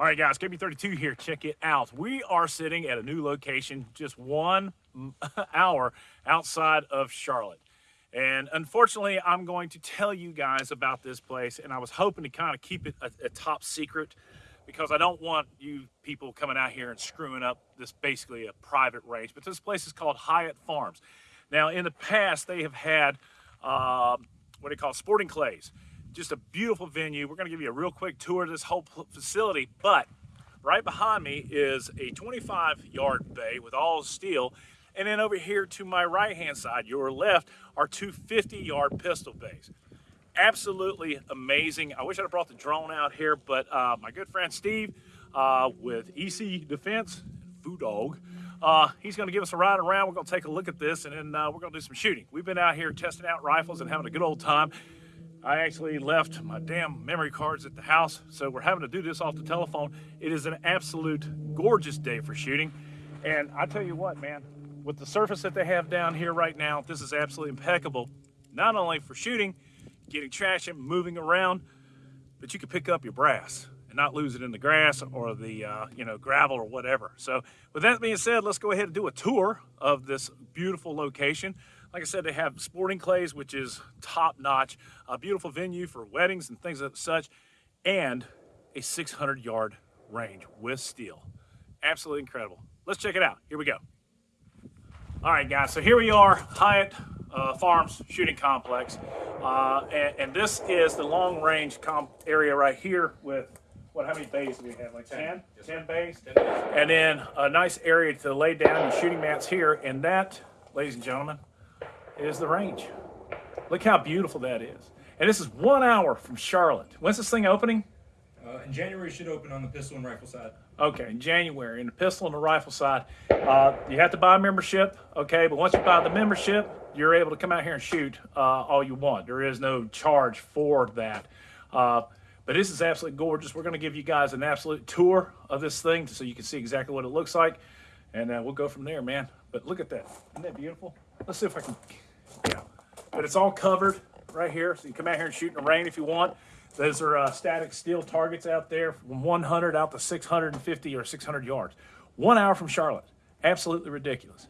All right, guys, KB32 here. Check it out. We are sitting at a new location just one hour outside of Charlotte. And unfortunately, I'm going to tell you guys about this place, and I was hoping to kind of keep it a, a top secret because I don't want you people coming out here and screwing up this basically a private range. But this place is called Hyatt Farms. Now, in the past, they have had uh, what they call sporting clays just a beautiful venue. We're going to give you a real quick tour of this whole facility, but right behind me is a 25 yard bay with all steel. And then over here to my right hand side, your left, are two 50 yard pistol bays. Absolutely amazing. I wish I'd have brought the drone out here, but uh, my good friend Steve uh, with EC Defense, Foo Dog, uh, he's going to give us a ride around. We're going to take a look at this and then uh, we're going to do some shooting. We've been out here testing out rifles and having a good old time. I actually left my damn memory cards at the house, so we're having to do this off the telephone. It is an absolute gorgeous day for shooting. And I tell you what, man, with the surface that they have down here right now, this is absolutely impeccable. Not only for shooting, getting traction, moving around, but you can pick up your brass and not lose it in the grass or the uh, you know gravel or whatever. So with that being said, let's go ahead and do a tour of this beautiful location. Like I said, they have sporting clays, which is top notch, a beautiful venue for weddings and things of such, and a 600 yard range with steel. Absolutely incredible. Let's check it out. Here we go. All right, guys, so here we are, Hyatt uh, Farms Shooting Complex. Uh, and, and, this is the long range comp area right here with, what, how many bays do we have? Like 10? 10, 10 bays? 10 bays. And then a nice area to lay down your shooting mats here. And that, ladies and gentlemen, is the range. Look how beautiful that is. And this is one hour from Charlotte. When's this thing opening? Uh, in January, it should open on the pistol and rifle side. Okay, in January, in the pistol and the rifle side. Uh, you have to buy a membership, okay, but once you buy the membership, you're able to come out here and shoot uh, all you want. There is no charge for that. Uh, but this is absolutely gorgeous. We're going to give you guys an absolute tour of this thing so you can see exactly what it looks like. And uh, we'll go from there, man. But look at that. Isn't that beautiful? Let's see if I can yeah. But it's all covered right here, so you come out here and shoot in the rain if you want. Those are uh, static steel targets out there from 100 out to 650 or 600 yards. One hour from Charlotte. Absolutely ridiculous.